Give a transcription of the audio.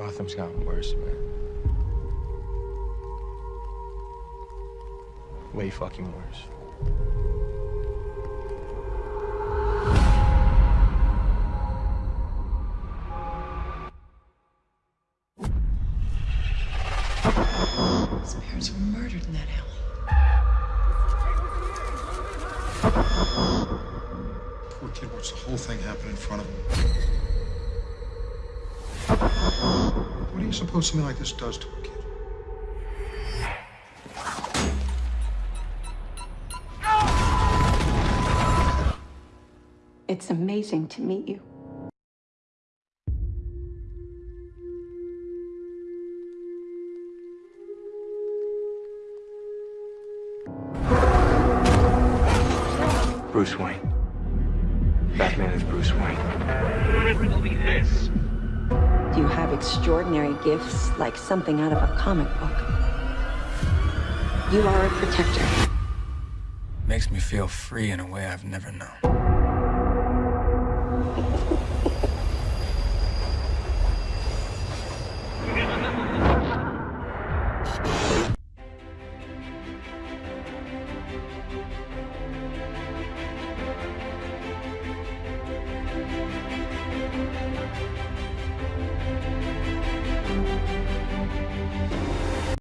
Gotham's gotten worse, man. Way fucking worse. His parents were murdered in that alley. Poor kid watched the whole thing happen in front of him. You suppose something like this does to a kid? It's amazing to meet you. Bruce Wayne. Batman is Bruce Wayne. You have extraordinary gifts, like something out of a comic book. You are a protector. Makes me feel free in a way I've never known.